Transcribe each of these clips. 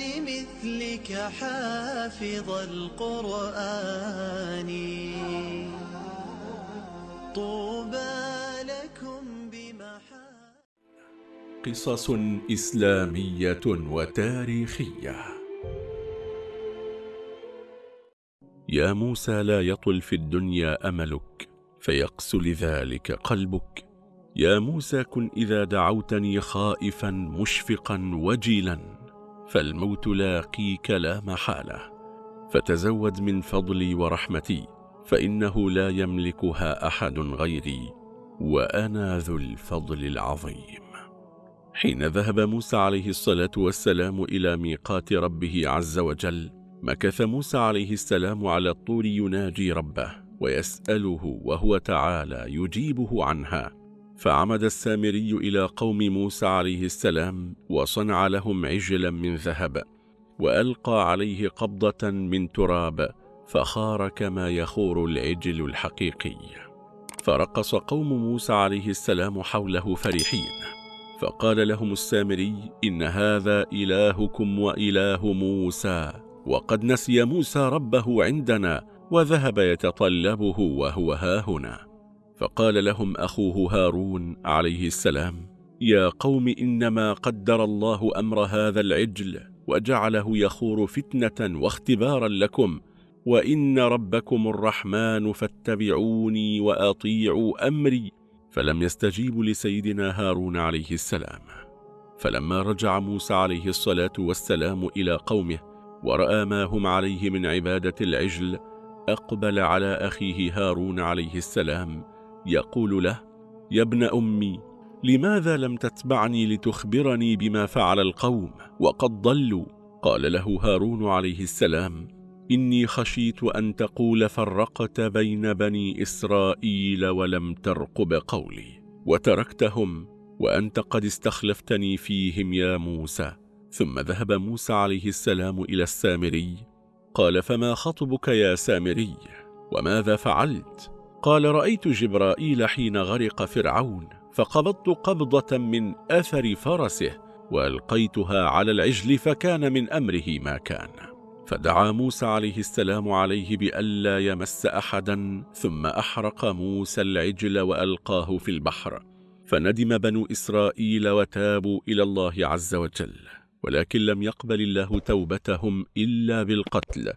لمثلك حافظ القرآن. طوبى لكم بمحا قصص إسلامية وتاريخية. يا موسى لا يطل في الدنيا أملك فيقسو لذلك قلبك. يا موسى كن إذا دعوتني خائفا مشفقا وجيلا. فالموت لاقيك لا محالة. فتزود من فضلي ورحمتي فإنه لا يملكها أحد غيري وأنا ذو الفضل العظيم. حين ذهب موسى عليه الصلاة والسلام إلى ميقات ربه عز وجل مكث موسى عليه السلام على الطور يناجي ربه ويسأله وهو تعالى يجيبه عنها. فعمد السامري إلى قوم موسى عليه السلام وصنع لهم عجلا من ذهب وألقى عليه قبضة من تراب فخار كما يخور العجل الحقيقي. فرقص قوم موسى عليه السلام حوله فرحين فقال لهم السامري إن هذا إلهكم وإله موسى وقد نسي موسى ربه عندنا وذهب يتطلبه وهو هاهنا فقال لهم أخوه هارون عليه السلام يا قوم إنما قدر الله أمر هذا العجل وجعله يخور فتنة واختبارا لكم وإن ربكم الرحمن فاتبعوني وأطيعوا أمري. فلم يستجيبوا لسيدنا هارون عليه السلام. فلما رجع موسى عليه الصلاة والسلام إلى قومه ورأى ما هم عليه من عبادة العجل أقبل على أخيه هارون عليه السلام يقول له يا ابن أمي لماذا لم تتبعني لتخبرني بما فعل القوم؟ وقد ضلوا. قال له هارون عليه السلام إني خشيت أن تقول فرقت بين بني إسرائيل ولم ترقب قولي وتركتهم وأنت قد استخلفتني فيهم يا موسى. ثم ذهب موسى عليه السلام إلى السامري قال فما خطبك يا سامري؟ وماذا فعلت؟ قال رأيت جبرائيل حين غرق فرعون فقبضت قبضة من أثر فرسه وألقيتها على العجل فكان من أمره ما كان. فدعا موسى عليه السلام عليه بألا يمس أحدا ثم أحرق موسى العجل وألقاه في البحر. فندم بنو إسرائيل وتابوا إلى الله عز وجل ولكن لم يقبل الله توبتهم إلا بالقتل.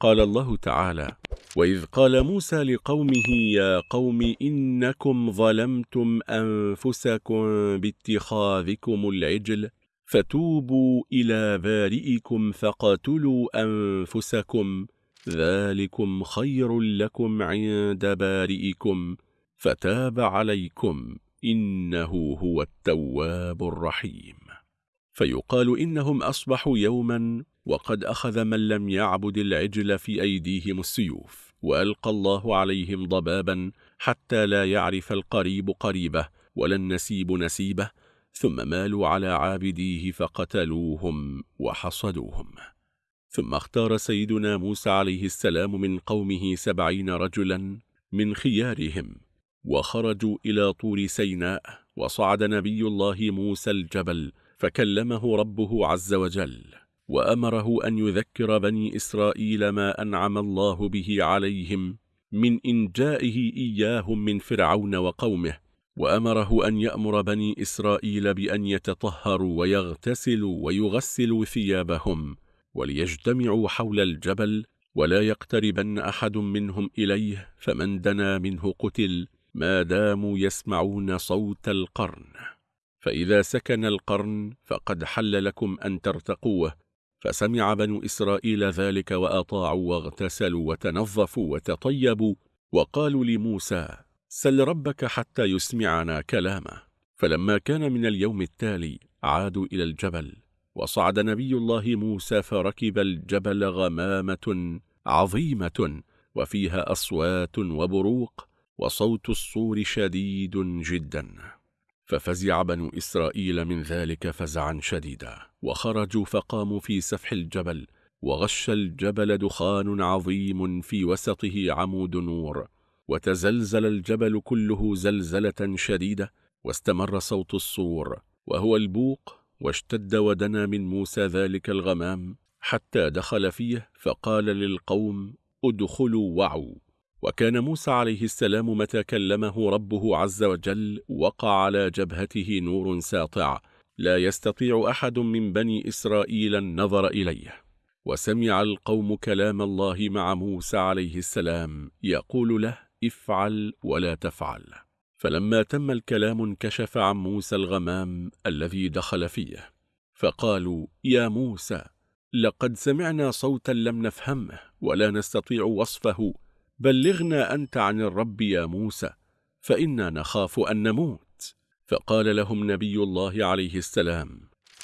قال الله تعالى وإذ قال موسى لقومه يا قوم إنكم ظلمتم أنفسكم باتخاذكم العجل فتوبوا إلى بارئكم فقتلوا أنفسكم ذلكم خير لكم عند بارئكم فتاب عليكم إنه هو التواب الرحيم. فيقال إنهم أصبحوا يوما وقد أخذ من لم يعبد العجل في أيديهم السيوف وألقى الله عليهم ضبابا حتى لا يعرف القريب قريبه ولا النسيب نسيبه ثم مالوا على عابديه فقتلوهم وحصدوهم. ثم اختار سيدنا موسى عليه السلام من قومه سبعين رجلا من خيارهم وخرجوا إلى طور سيناء وصعد نبي الله موسى الجبل فكلمه ربه عز وجل وأمره أن يذكر بني إسرائيل ما أنعم الله به عليهم من إنجائه إياهم من فرعون وقومه وأمره أن يأمر بني إسرائيل بأن يتطهروا ويغتسلوا ويغسلوا ثيابهم وليجتمعوا حول الجبل ولا يقتربن أحد منهم إليه فمن دنا منه قتل ما داموا يسمعون صوت القرن. فإذا سكن القرن فقد حل لكم أن ترتقوه فسمع بنو إسرائيل ذلك وأطاعوا واغتسلوا وتنظفوا وتطيبوا وقالوا لموسى سل ربك حتى يسمعنا كلامه. فلما كان من اليوم التالي عادوا إلى الجبل وصعد نبي الله موسى فركب الجبل غمامة عظيمة وفيها أصوات وبروق وصوت الصور شديد جدا. ففزع بنو إسرائيل من ذلك فزعا شديدا وخرجوا فقاموا في سفح الجبل وغش الجبل دخان عظيم في وسطه عمود نور وتزلزل الجبل كله زلزلة شديدة واستمر صوت الصور وهو البوق واشتد ودنا من موسى ذلك الغمام حتى دخل فيه فقال للقوم ادخلوا وعوا. وكان موسى عليه السلام متى كلمه ربه عز وجل وقع على جبهته نور ساطع لا يستطيع أحد من بني إسرائيل النظر إليه. وسمع القوم كلام الله مع موسى عليه السلام يقول له افعل ولا تفعل. فلما تم الكلام انكشف عن موسى الغمام الذي دخل فيه. فقالوا يا موسى لقد سمعنا صوتا لم نفهمه ولا نستطيع وصفه بلغنا أنت عن الرب يا موسى فإنا نخاف أن نموت. فقال لهم نبي الله عليه السلام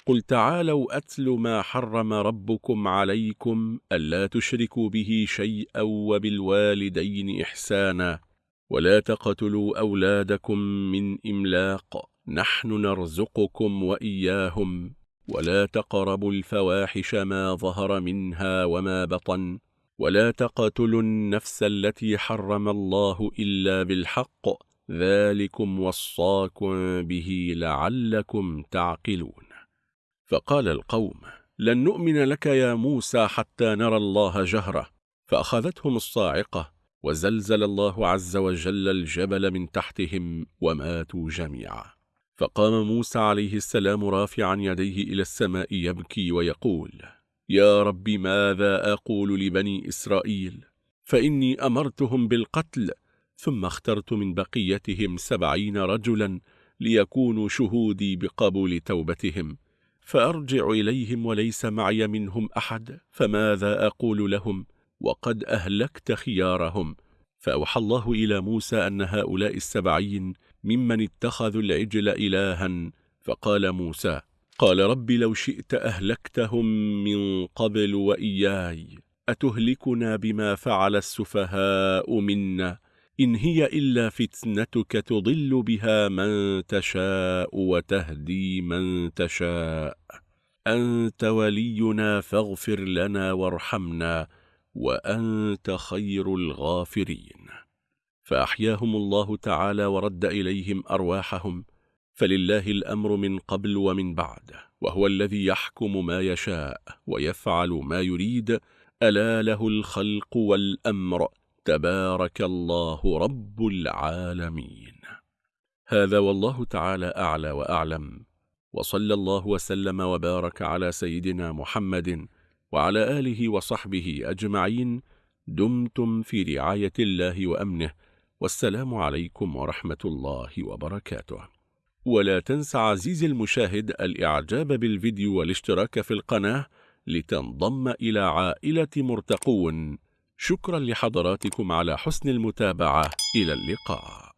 قل تعالوا أتل ما حرم ربكم عليكم ألا تشركوا به شيئا وبالوالدين إحسانا ولا تقتلوا أولادكم من إملاق نحن نرزقكم وإياهم ولا تقربوا الفواحش ما ظهر منها وما بطن ولا تقتلوا النفس التي حرم الله إلا بالحق ذلكم وصاكم به لعلكم تعقلون. فقال القوم لن نؤمن لك يا موسى حتى نرى الله جهرة. فأخذتهم الصاعقة وزلزل الله عز وجل الجبل من تحتهم وماتوا جميعا. فقام موسى عليه السلام رافعا يديه إلى السماء يبكي ويقول يا رب ماذا أقول لبني إسرائيل؟ فإني أمرتهم بالقتل ثم اخترت من بقيتهم سبعين رجلا ليكونوا شهودي بقبول توبتهم فأرجع إليهم وليس معي منهم أحد فماذا أقول لهم؟ وقد أهلكت خيارهم. فأوحى الله إلى موسى أن هؤلاء السبعين ممن اتخذوا العجل إلها فقال موسى قال رب لو شئت أهلكتهم من قبل وإياي أتهلكنا بما فعل السفهاء منا إن هي إلا فتنتك تضل بها من تشاء وتهدي من تشاء. أنت ولينا فاغفر لنا وارحمنا وأنت خير الغافرين. فأحياهم الله تعالى ورد إليهم أرواحهم فلله الأمر من قبل ومن بعد وهو الذي يحكم ما يشاء ويفعل ما يريد ألا له الخلق والأمر. تبارك الله رب العالمين. هذا والله تعالى أعلى وأعلم. وصلى الله وسلم وبارك على سيدنا محمد وعلى آله وصحبه أجمعين. دمتم في رعاية الله وأمنه. والسلام عليكم ورحمة الله وبركاته. ولا تنسى عزيزي المشاهد الإعجاب بالفيديو والاشتراك في القناة لتنضم إلى عائلة مرتقون. شكرا لحضراتكم على حسن المتابعة. إلى اللقاء.